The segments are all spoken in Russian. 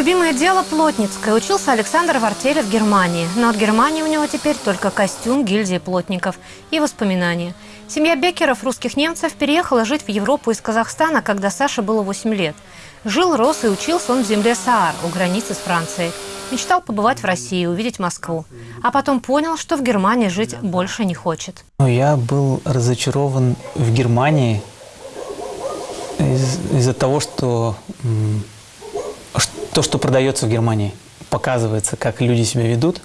Любимое дело плотницкое. Учился Александр в артели в Германии. Но от Германии у него теперь только костюм гильдии плотников и воспоминания. Семья Беккеров, русских немцев, переехала жить в Европу из Казахстана, когда Саше было 8 лет. Жил, рос и учился он в земле Саар, у границы с Францией. Мечтал побывать в России, увидеть Москву. А потом понял, что в Германии жить больше не хочет. Ну, я был разочарован в Германии из- из-за того, что то, что продается в Германии, показывается, как люди себя ведут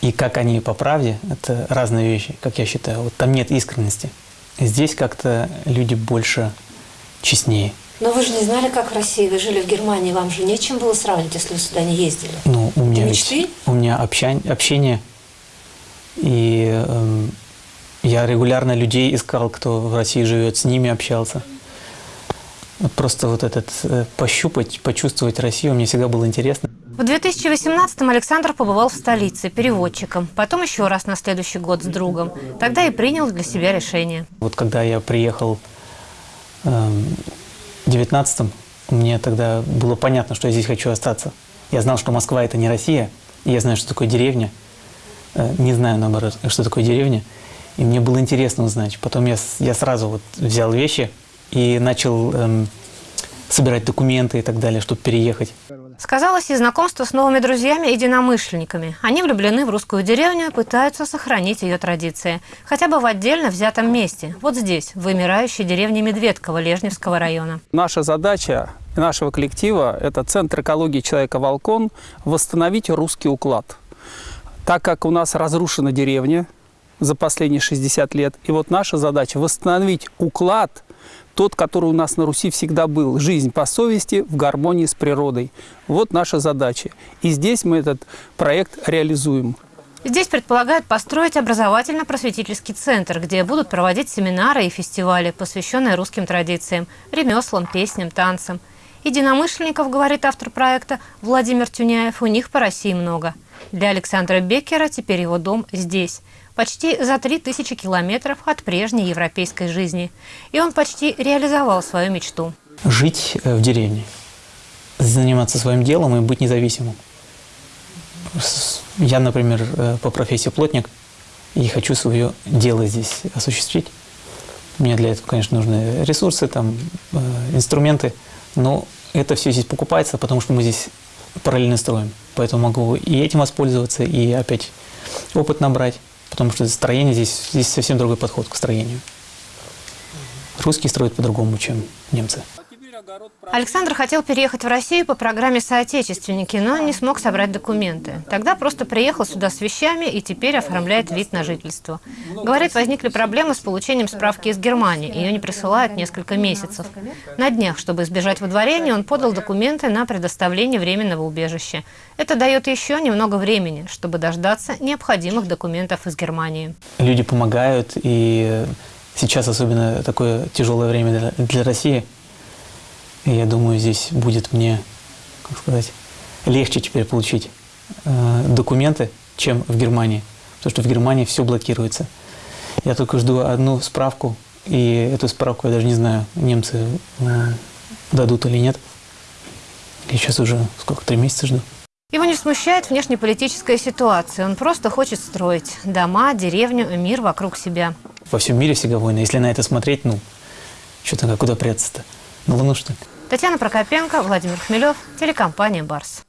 и как они по правде. Это разные вещи, как я считаю. Вот там нет искренности. Здесь как-то люди больше честнее. Но вы же не знали, как в России, вы жили в Германии, вам же нечем было сравнивать, если вы сюда не ездили. Ну, у меня, ведь- у меня общань- общение, и эм, я регулярно людей искал, кто в России живет, с ними общался. Просто вот этот э, пощупать, почувствовать Россию мне всегда было интересно. В 2018-м Александр побывал в столице переводчиком. Потом еще раз на следующий год с другом. Тогда и принял для себя решение. Вот когда я приехал эм, в 19-м, мне тогда было понятно, что я здесь хочу остаться. Я знал, что Москва – это не Россия, и я знаю, что такое деревня. Э, Не знаю, наоборот, что такое деревня. И мне было интересно узнать. Потом я, я сразу вот взял вещи и начал эм, собирать документы и так далее, чтобы переехать. Сказалось и знакомство с новыми друзьями и единомышленниками. Они влюблены в русскую деревню и пытаются сохранить ее традиции. Хотя бы в отдельно взятом месте. Вот здесь, в вымирающей деревне Медведково Лежневского района. Наша задача нашего коллектива – это Центр экологии человека «Волкон» – восстановить русский уклад. Так как у нас разрушена деревня за последние 60 лет, и вот наша задача – восстановить уклад, тот, который у нас на Руси всегда был. Жизнь по совести в гармонии с природой. Вот наша задача. И здесь мы этот проект реализуем. Здесь предполагают построить образовательно-просветительский центр, где будут проводить семинары и фестивали, посвященные русским традициям, ремеслам, песням, танцам. Единомышленников, говорит автор проекта Владимир Тюняев, у них по России много. Для Александра Беккера теперь его дом здесь, почти за 3000 километров от прежней европейской жизни. И он почти реализовал свою мечту. Жить э, в деревне, заниматься своим делом и быть независимым. Я, например, э, по профессии плотник и хочу свое дело здесь осуществить. Мне для этого, конечно, нужны ресурсы, там, э, инструменты, но это все здесь покупается, потому что мы здесь параллельно строим. Поэтому могу и этим воспользоваться, и опять опыт набрать, потому что строение здесь, здесь совсем другой подход к строению. Русские строят по-другому, чем немцы. Александр хотел переехать в Россию по программе «Соотечественники», но не смог собрать документы. Тогда просто приехал сюда с вещами и теперь оформляет вид на жительство. Говорит, возникли проблемы с получением справки из Германии. Ее не присылают несколько месяцев. На днях, чтобы избежать выдворения, он подал документы на предоставление временного убежища. Это дает еще немного времени, чтобы дождаться необходимых документов из Германии. люди помогают, и сейчас особенно такое тяжелое время для, России. И я думаю, здесь будет мне, как сказать, легче теперь получить э, документы, чем в Германии. Потому что в Германии все блокируется. Я только жду одну справку, и эту справку я даже не знаю, немцы э, дадут или нет. Я сейчас уже сколько, три месяца жду. Его не смущает внешнеполитическая ситуация. Он просто хочет строить дома, деревню, мир вокруг себя. Во всем мире всегда войны. Если на это смотреть, ну, что-то куда прятаться-то? На Луну, что? Татьяна Прокопенко, Владимир Хмелев, телекомпания «Барс».